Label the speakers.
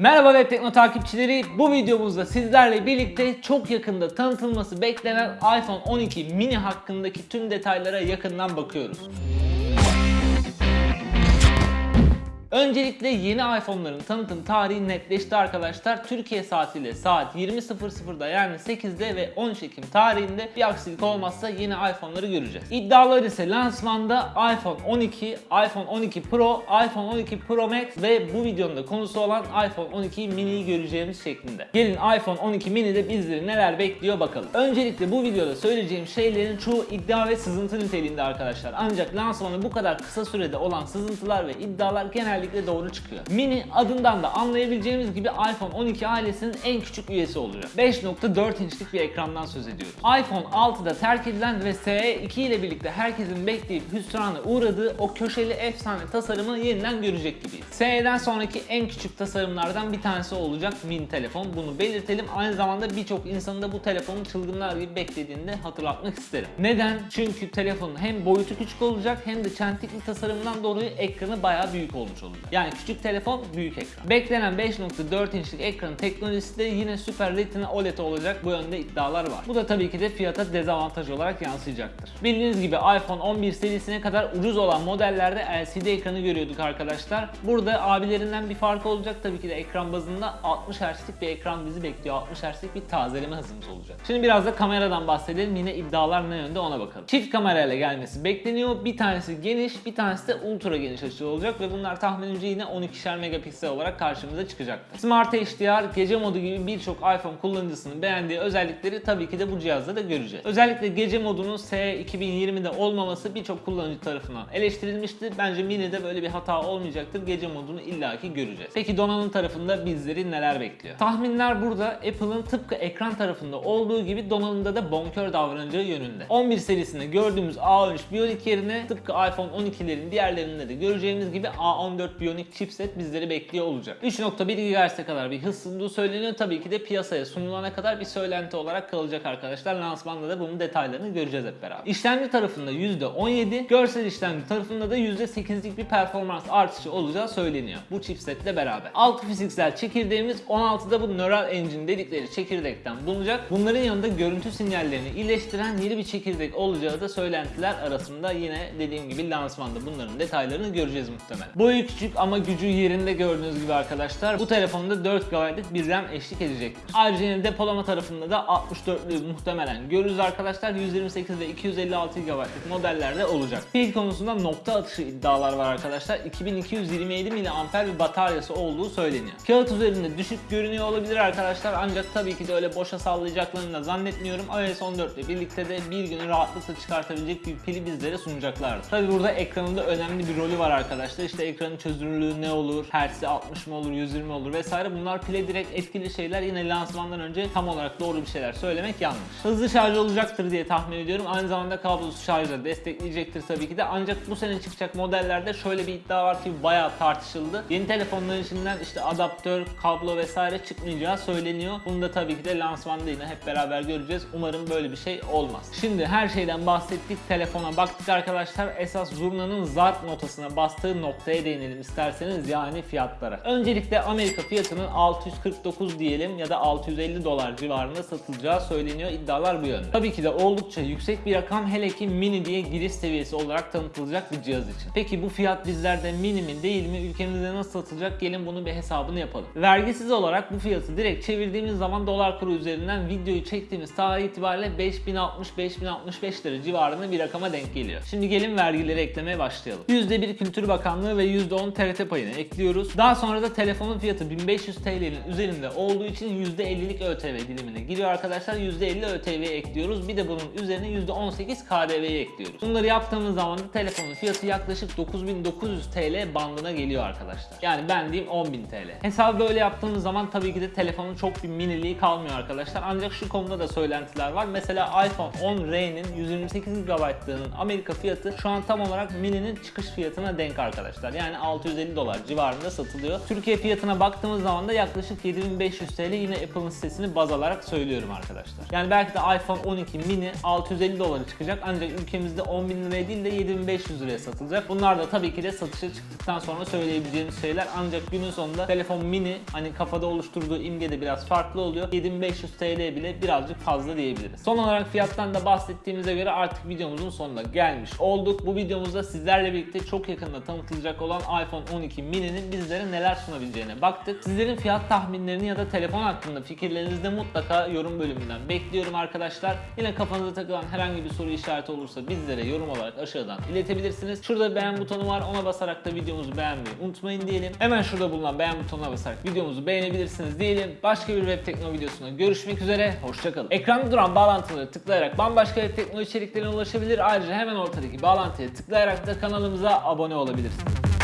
Speaker 1: Merhaba Web Tekno takipçileri. Bu videomuzda sizlerle birlikte çok yakında tanıtılması beklenen iPhone 12 mini hakkındaki tüm detaylara yakından bakıyoruz. Öncelikle yeni iPhone'ların tanıtım tarihi netleşti arkadaşlar. Türkiye saatiyle saat 20.00'da yani 8'de ve 13 Ekim tarihinde bir aksilik olmazsa yeni iPhone'ları göreceğiz. İddialar ise lansmanda iPhone 12, iPhone 12 Pro, iPhone 12 Pro Max ve bu videonun da konusu olan iPhone 12 mini'yi göreceğimiz şeklinde. Gelin iPhone 12 mini'de bizleri neler bekliyor bakalım. Öncelikle bu videoda söyleyeceğim şeylerin çoğu iddia ve sızıntı niteliğinde arkadaşlar. Ancak lansmanı bu kadar kısa sürede olan sızıntılar ve iddialar genellikle doğru çıkıyor. Mini adından da anlayabileceğimiz gibi iPhone 12 ailesinin en küçük üyesi olacak. 5.4 inçlik bir ekrandan söz ediyoruz. iPhone 6'da terk edilen ve SE 2 ile birlikte herkesin bekleyip hüsrana uğradığı o köşeli efsane tasarımı yeniden görecek gibiyiz. SE'den sonraki en küçük tasarımlardan bir tanesi olacak mini telefon. Bunu belirtelim. Aynı zamanda birçok insanın da bu telefonu çılgınlar gibi beklediğini de hatırlatmak isterim. Neden? Çünkü telefonun hem boyutu küçük olacak hem de çentikli tasarımından dolayı ekranı bayağı büyük olmuş olacak. Yani küçük telefon, büyük ekran. Beklenen 5.4 inçlik ekran teknolojisi de yine Super Retina OLED olacak. Bu yönde iddialar var. Bu da tabii ki de fiyata dezavantaj olarak yansıyacaktır. Bildiğiniz gibi iPhone 11 serisine kadar ucuz olan modellerde LCD ekranı görüyorduk arkadaşlar. Burada abilerinden bir farkı olacak tabii ki de ekran bazında 60 Hz'lik bir ekran bizi bekliyor. 60 Hz'lik bir tazeleme hızımız olacak. Şimdi biraz da kameradan bahsedelim. Yine iddialar ne yönde ona bakalım. Çift kamerayla gelmesi bekleniyor. Bir tanesi geniş, bir tanesi de ultra geniş açı olacak ve bunlar tahminimce yine 12'şer megapiksel olarak karşımıza çıkacaktır. Smart HDR, gece modu gibi birçok iPhone kullanıcısının beğendiği özellikleri tabii ki de bu cihazda da göreceğiz. Özellikle gece modunun SE 2020'de olmaması birçok kullanıcı tarafından eleştirilmişti. Bence Mini'de böyle bir hata olmayacaktır. Gece modunu illaki göreceğiz. Peki donanım tarafında bizleri neler bekliyor? Tahminler burada Apple'ın tıpkı ekran tarafında olduğu gibi donanımda da bonkör davranacağı yönünde. 11 serisinde gördüğümüz A13 Bionic yerine tıpkı iPhone 12'lerin diğerlerinde de göreceğimiz gibi A14 Bionic chipset bizleri bekliyor olacak. 3.1 GHz'e kadar bir hız sunduğu söyleniyor. Tabii ki de piyasaya sunulana kadar bir söylenti olarak kalacak arkadaşlar. Lansmanda da bunun detaylarını göreceğiz hep beraber. İşlemci tarafında %17, görsel işlemci tarafında da %8'lik bir performans artışı olacağı söyleniyor. Bu chipsetle beraber. Altı fiziksel çekirdeğimiz 16'da bu Neural Engine dedikleri çekirdekten bulunacak. Bunların yanında görüntü sinyallerini iyileştiren yeni bir çekirdek olacağı da söylentiler arasında yine dediğim gibi lansmanda bunların detaylarını göreceğiz muhtemelen. Boyu küçük ama gücü yerinde gördüğünüz gibi arkadaşlar bu telefonda 4 GB'lık bir RAM eşlik edecektir. Ayrıca depolama tarafında da 64'lü muhtemelen görürüz arkadaşlar. 128 ve 256 GB'lık modellerde olacak. Pil konusunda nokta atışı iddialar var arkadaşlar. 2227 mAh bir bataryası olduğu söyleniyor. Kağıt üzerinde düşük görünüyor olabilir arkadaşlar ancak tabii ki de öyle boşa sallayacaklarını da zannetmiyorum. iOS 14 ile birlikte de bir günü rahatlıkla çıkartabilecek bir pili bizlere sunacaklardır. Tabii burada ekranında önemli bir rolü var arkadaşlar. İşte ekranın çözünürlüğü ne olur, hertzi 60 mı olur, 120 olur vesaire bunlar pile direkt etkili şeyler. Yine lansmandan önce tam olarak doğru bir şeyler söylemek yanlış. Hızlı şarj olacaktır diye tahmin ediyorum. Aynı zamanda kablosuz şarjı destekleyecektir tabii ki de. Ancak bu sene çıkacak modellerde şöyle bir iddia var ki bayağı tartışıldı. Yeni telefonların içinden işte adaptör, kablo vesaire çıkmayacağı söyleniyor. Bunu da tabii ki de lansmanda yine hep beraber göreceğiz. Umarım böyle bir şey olmaz. Şimdi her şeyden bahsettik. Telefona baktık arkadaşlar. Esas zurnanın zart notasına bastığı noktaya değinelim isterseniz yani fiyatlara. Öncelikle Amerika fiyatının 649 diyelim ya da 650 dolar civarında satılacağı söyleniyor. İddialar bu yönde. Tabii ki de oldukça yüksek bir rakam hele ki mini diye giriş seviyesi olarak tanıtılacak bir cihaz için. Peki bu fiyat bizlerde mini mi değil mi? Ülkemizde nasıl satılacak? Gelin bunun bir hesabını yapalım. Vergisiz olarak bu fiyatı direkt çevirdiğimiz zaman dolar kuru üzerinden videoyu çektiğimiz tarih itibariyle 5060-5065 lira civarında bir rakama denk geliyor. Şimdi gelin vergileri eklemeye başlayalım. %1 Kültür Bakanlığı ve %10 TRT payını ekliyoruz. Daha sonra da telefonun fiyatı 1500 TL'nin üzerinde olduğu için %50'lik ÖTV dilimine giriyor arkadaşlar. %50 ÖTV'yi ekliyoruz. Bir de bunun üzerine %18 KDV'yi ekliyoruz. Bunları yaptığımız zaman da telefonun fiyatı yaklaşık 9900 TL bandına geliyor arkadaşlar. Yani ben diyeyim 10.000 TL. Hesabı böyle yaptığımız zaman tabii ki de telefonun çok bir miniliği kalmıyor arkadaşlar. Ancak şu konuda da söylentiler var. Mesela iPhone 10R'nin 128 GB'lığının Amerika fiyatı şu an tam olarak mini'nin çıkış fiyatına denk arkadaşlar. Yani 650 dolar civarında satılıyor. Türkiye fiyatına baktığımız zaman da yaklaşık 7500 TL yine Apple'ın sitesini baz alarak söylüyorum arkadaşlar. Yani belki de iPhone 12 mini 650 dolara çıkacak ancak ülkemizde 10 bin liraya değil de 7500 liraya satılacak. Bunlar da tabii ki de satışa çıktıktan sonra söyleyebileceğimiz şeyler ancak günün sonunda telefon mini hani kafada oluşturduğu imge de biraz farklı oluyor. 7500 TL bile birazcık fazla diyebiliriz. Son olarak fiyattan da bahsettiğimize göre artık videomuzun sonuna gelmiş olduk. Bu videomuzda sizlerle birlikte çok yakında tanıtılacak olan iPhone 12 mini'nin bizlere neler sunabileceğine baktık. Sizlerin fiyat tahminlerini ya da telefon hakkında fikirlerinizi de mutlaka yorum bölümünden bekliyorum arkadaşlar. Yine kafanıza takılan herhangi bir soru işareti olursa bizlere yorum olarak aşağıdan iletebilirsiniz. Şurada beğen butonu var ona basarak da videomuzu beğenmeyi unutmayın diyelim. Hemen şurada bulunan beğen butonuna basarak videomuzu beğenebilirsiniz diyelim. Başka bir web teknoloji videosunda görüşmek üzere. Hoşçakalın. Ekranda duran bağlantıları tıklayarak bambaşka web teknoloji içeriklerine ulaşabilir. Ayrıca hemen ortadaki bağlantıya tıklayarak da kanalımıza abone olabilirsiniz.